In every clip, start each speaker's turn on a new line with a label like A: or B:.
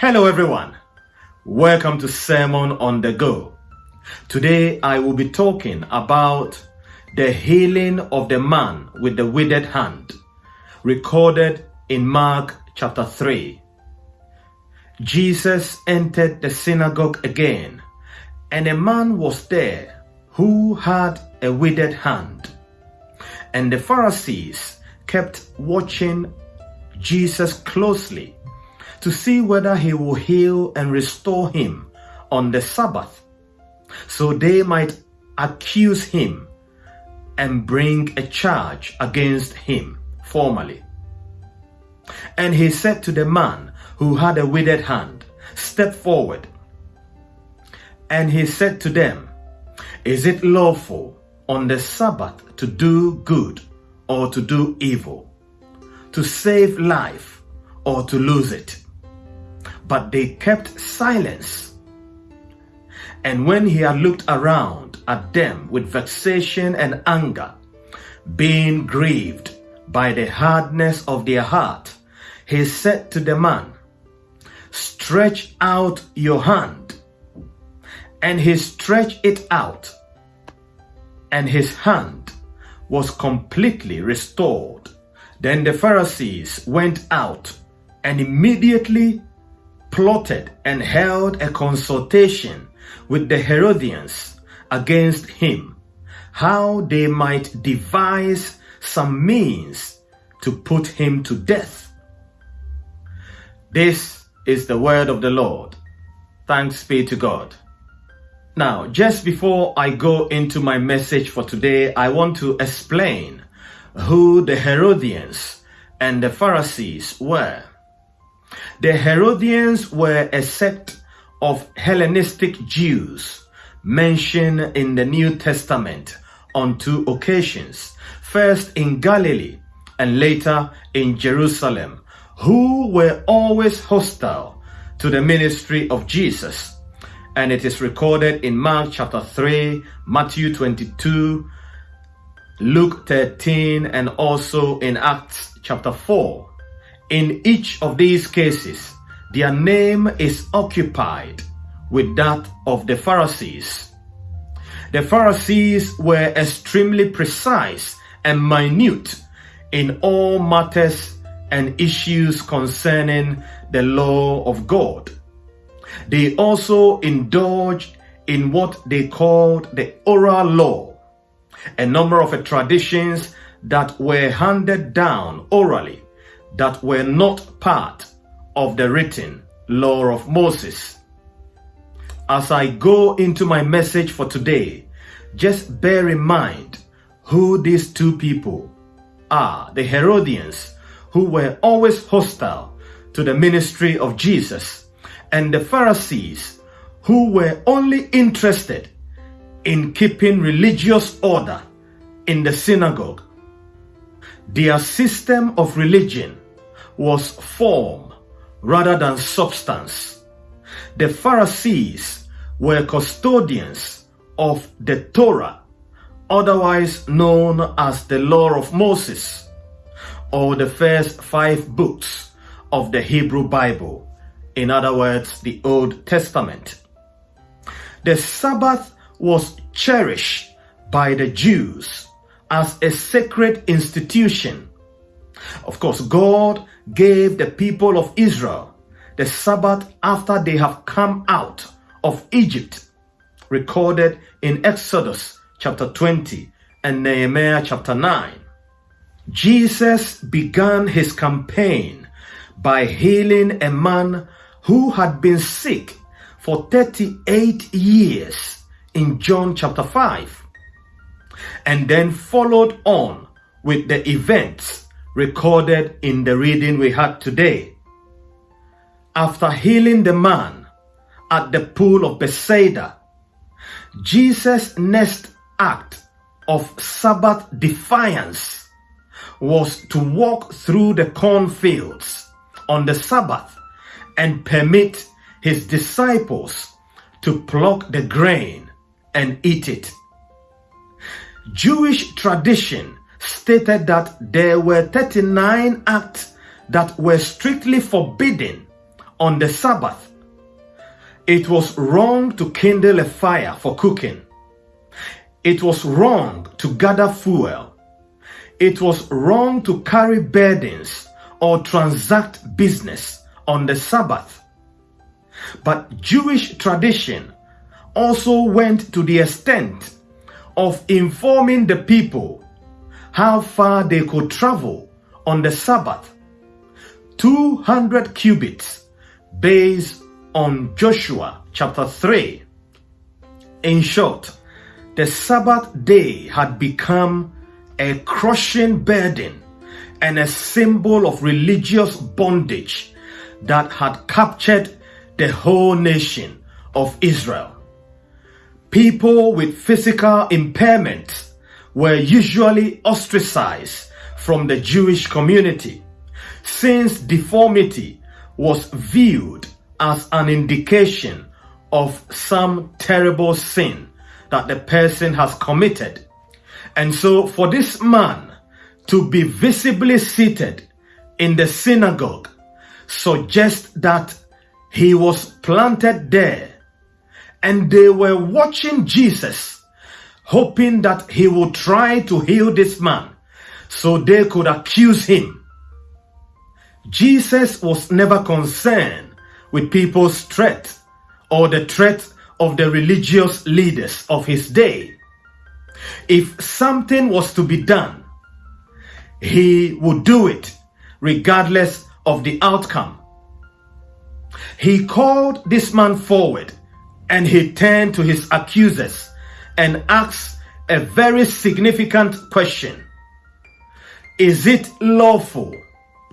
A: Hello everyone. Welcome to Sermon on the Go. Today I will be talking about the healing of the man with the withered hand, recorded in Mark chapter 3. Jesus entered the synagogue again, and a man was there who had a withered hand. And the Pharisees kept watching Jesus closely to see whether he will heal and restore him on the Sabbath, so they might accuse him and bring a charge against him formally. And he said to the man who had a withered hand, Step forward. And he said to them, Is it lawful on the Sabbath to do good or to do evil, to save life or to lose it? But they kept silence. And when he had looked around at them with vexation and anger, being grieved by the hardness of their heart, he said to the man, Stretch out your hand. And he stretched it out, and his hand was completely restored. Then the Pharisees went out and immediately plotted and held a consultation with the Herodians against him, how they might devise some means to put him to death. This is the word of the Lord. Thanks be to God. Now, just before I go into my message for today, I want to explain who the Herodians and the Pharisees were. The Herodians were a sect of Hellenistic Jews mentioned in the New Testament on two occasions, first in Galilee and later in Jerusalem, who were always hostile to the ministry of Jesus. And it is recorded in Mark chapter 3, Matthew 22, Luke 13, and also in Acts chapter 4. In each of these cases, their name is occupied with that of the Pharisees. The Pharisees were extremely precise and minute in all matters and issues concerning the law of God. They also indulged in what they called the oral law, a number of traditions that were handed down orally that were not part of the written law of Moses. As I go into my message for today, just bear in mind who these two people are the Herodians, who were always hostile to the ministry of Jesus, and the Pharisees, who were only interested in keeping religious order in the synagogue their system of religion was form rather than substance. The Pharisees were custodians of the Torah, otherwise known as the Law of Moses, or the first five books of the Hebrew Bible, in other words, the Old Testament. The Sabbath was cherished by the Jews as a sacred institution. Of course, God gave the people of Israel the Sabbath after they have come out of Egypt, recorded in Exodus chapter 20 and Nehemiah chapter 9. Jesus began his campaign by healing a man who had been sick for 38 years in John chapter 5 and then followed on with the events recorded in the reading we had today. After healing the man at the pool of Bethsaida, Jesus' next act of Sabbath defiance was to walk through the cornfields on the Sabbath and permit his disciples to pluck the grain and eat it. Jewish tradition stated that there were 39 acts that were strictly forbidden on the Sabbath. It was wrong to kindle a fire for cooking. It was wrong to gather fuel. It was wrong to carry burdens or transact business on the Sabbath. But Jewish tradition also went to the extent of informing the people how far they could travel on the Sabbath. 200 cubits based on Joshua chapter 3. In short, the Sabbath day had become a crushing burden and a symbol of religious bondage that had captured the whole nation of Israel. People with physical impairments were usually ostracized from the Jewish community since deformity was viewed as an indication of some terrible sin that the person has committed. And so for this man to be visibly seated in the synagogue suggests that he was planted there and they were watching Jesus hoping that he would try to heal this man so they could accuse him. Jesus was never concerned with people's threat or the threat of the religious leaders of his day. If something was to be done, he would do it regardless of the outcome. He called this man forward and he turned to his accusers and asked a very significant question. Is it lawful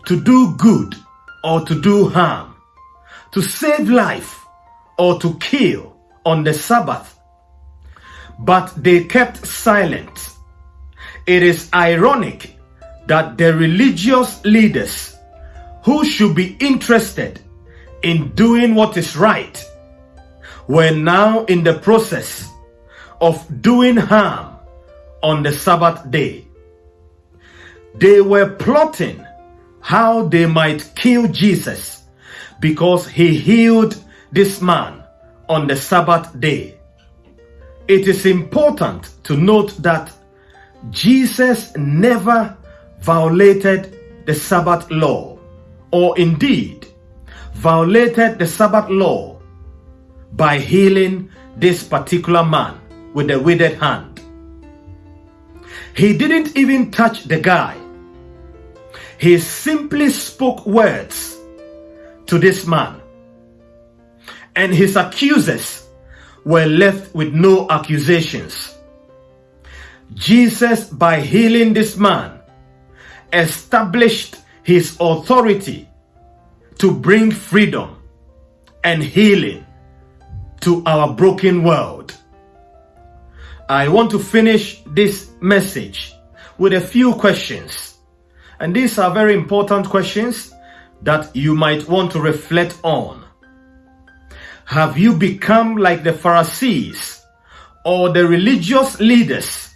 A: to do good or to do harm, to save life or to kill on the Sabbath? But they kept silent. It is ironic that the religious leaders who should be interested in doing what is right were now in the process of doing harm on the Sabbath day. They were plotting how they might kill Jesus because he healed this man on the Sabbath day. It is important to note that Jesus never violated the Sabbath law or indeed violated the Sabbath law by healing this particular man with a withered hand. He didn't even touch the guy. He simply spoke words to this man. And his accusers were left with no accusations. Jesus, by healing this man, established his authority to bring freedom and healing to our broken world. I want to finish this message with a few questions. And these are very important questions that you might want to reflect on. Have you become like the Pharisees or the religious leaders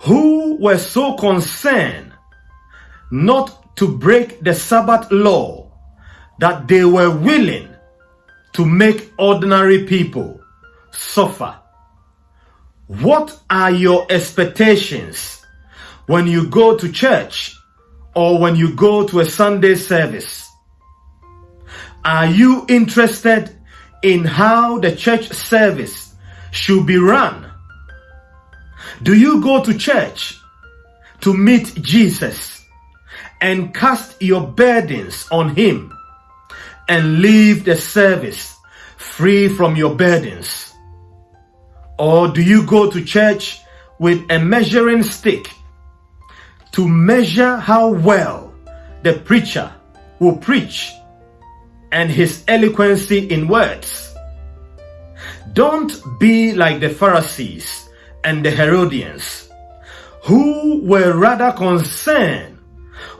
A: who were so concerned not to break the Sabbath law that they were willing to make ordinary people suffer. What are your expectations when you go to church or when you go to a Sunday service? Are you interested in how the church service should be run? Do you go to church to meet Jesus and cast your burdens on him and leave the service free from your burdens? Or do you go to church with a measuring stick to measure how well the preacher will preach and his eloquency in words? Don't be like the Pharisees and the Herodians who were rather concerned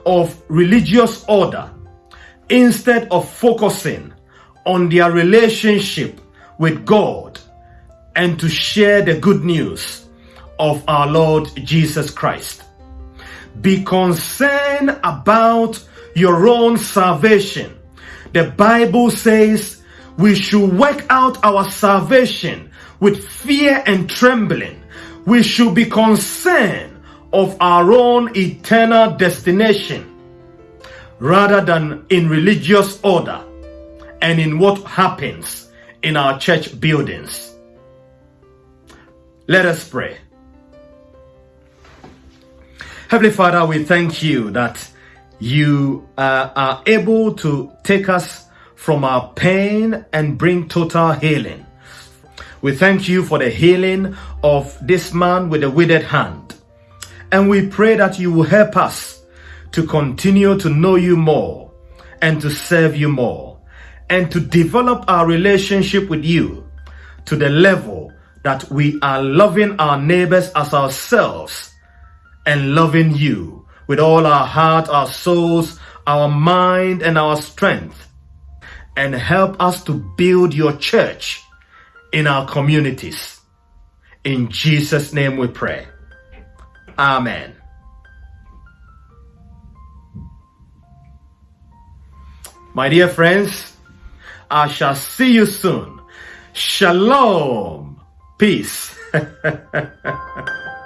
A: of religious order instead of focusing on their relationship with God and to share the good news of our Lord Jesus Christ. Be concerned about your own salvation The Bible says we should work out our salvation with fear and trembling. We should be concerned of our own eternal destination rather than in religious order and in what happens in our church buildings. Let us pray. Heavenly Father, we thank you that you uh, are able to take us from our pain and bring total healing. We thank you for the healing of this man with a withered hand. And we pray that you will help us to continue to know you more and to serve you more and to develop our relationship with you to the level that we are loving our neighbors as ourselves and loving you with all our heart, our souls, our mind, and our strength, and help us to build your church in our communities. In Jesus' name we pray. Amen. My dear friends, I shall see you soon. Shalom. Peace.